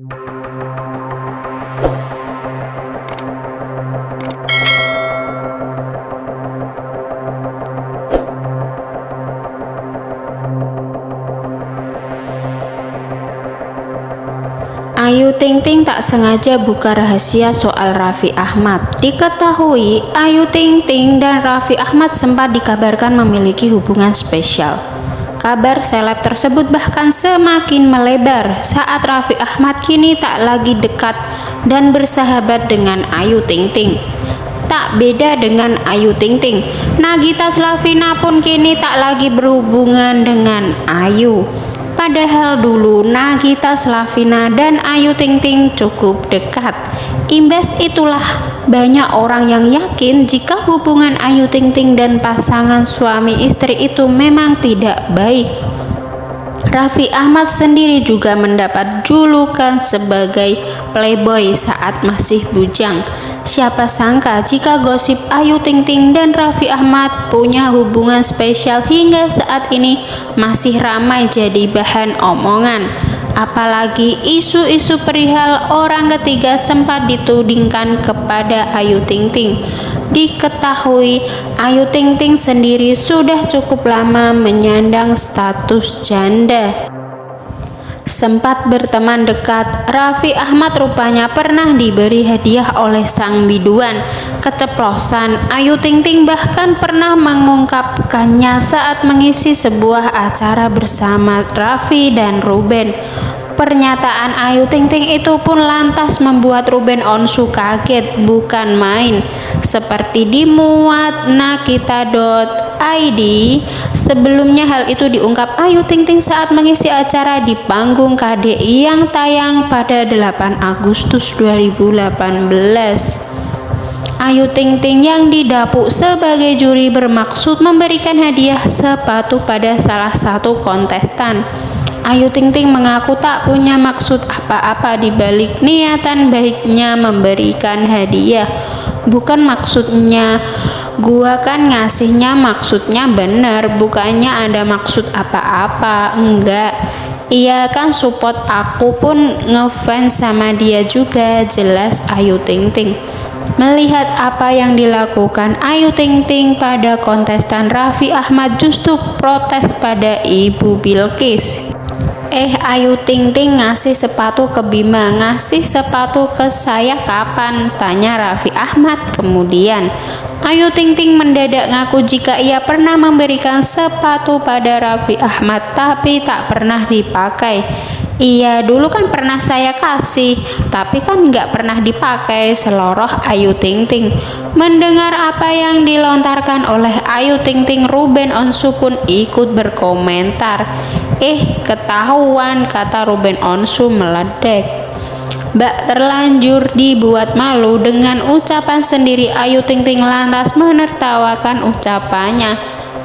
Ayu Ting Ting tak sengaja buka rahasia soal Raffi Ahmad. Diketahui, Ayu Ting Ting dan Raffi Ahmad sempat dikabarkan memiliki hubungan spesial. Kabar seleb tersebut bahkan semakin melebar saat Raffi Ahmad kini tak lagi dekat dan bersahabat dengan Ayu Ting Ting. Tak beda dengan Ayu Ting Ting, Nagita Slavina pun kini tak lagi berhubungan dengan Ayu. Padahal dulu Nagita Slavina dan Ayu Ting Ting cukup dekat. Imbas itulah banyak orang yang yakin jika hubungan Ayu Ting Ting dan pasangan suami istri itu memang tidak baik. Raffi Ahmad sendiri juga mendapat julukan sebagai playboy saat masih bujang. Siapa sangka jika gosip Ayu Ting Ting dan Raffi Ahmad punya hubungan spesial hingga saat ini masih ramai jadi bahan omongan. Apalagi isu-isu perihal orang ketiga sempat ditudingkan kepada Ayu Ting Ting. Diketahui Ayu Ting Ting sendiri sudah cukup lama menyandang status janda sempat berteman dekat, Raffi Ahmad rupanya pernah diberi hadiah oleh sang biduan. Keceplosan, Ayu Ting Ting bahkan pernah mengungkapkannya saat mengisi sebuah acara bersama Raffi dan Ruben. Pernyataan Ayu Ting Ting itu pun lantas membuat Ruben Onsu kaget bukan main. Seperti dimuat nakita.id, sebelumnya hal itu diungkap Ayu Ting Ting saat mengisi acara di panggung KDI yang tayang pada 8 Agustus 2018. Ayu Ting Ting yang didapuk sebagai juri bermaksud memberikan hadiah sepatu pada salah satu kontestan. Ayu Ting Ting mengaku tak punya maksud apa-apa di balik niatan baiknya memberikan hadiah. Bukan maksudnya gua kan ngasihnya maksudnya bener, bukannya ada maksud apa-apa. Enggak. Iya kan support aku pun ngefans sama dia juga, jelas Ayu Ting Ting. Melihat apa yang dilakukan Ayu Ting Ting pada kontestan Raffi Ahmad justru protes pada Ibu Bilkis. Eh Ayu Ting Ting ngasih sepatu ke Bima Ngasih sepatu ke saya kapan? Tanya Raffi Ahmad kemudian Ayu Ting Ting mendadak ngaku jika ia pernah memberikan sepatu pada Raffi Ahmad Tapi tak pernah dipakai. Iya dulu kan pernah saya kasih Tapi kan nggak pernah dipakai Seloroh Ayu Ting Ting Mendengar apa yang dilontarkan oleh Ayu Ting Ting Ruben Onsu pun ikut berkomentar. Eh, ketahuan, kata Ruben Onsu meledek. Mbak terlanjur dibuat malu dengan ucapan sendiri Ayu Ting Ting lantas menertawakan ucapannya.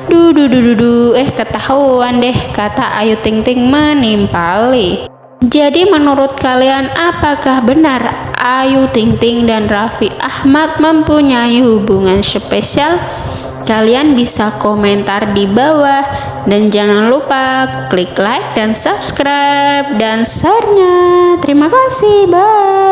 Du du du du du, eh ketahuan deh, kata Ayu Ting Ting menimpali. Jadi menurut kalian apakah benar Ayu Ting Ting dan Raffi Ahmad mempunyai hubungan spesial? Kalian bisa komentar di bawah dan jangan lupa klik like dan subscribe dan share-nya. Terima kasih, bye.